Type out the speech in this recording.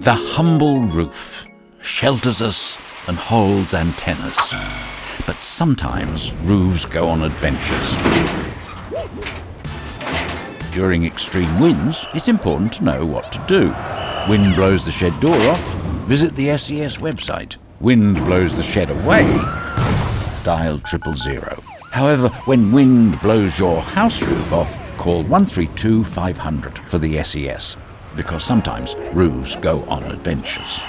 The humble roof shelters us and holds antennas. But sometimes roofs go on adventures. During extreme winds, it's important to know what to do. Wind blows the shed door off, visit the SES website. Wind blows the shed away, dial triple zero. However, when wind blows your house roof off, call 132 500 for the SES, because sometimes roofs go on adventures.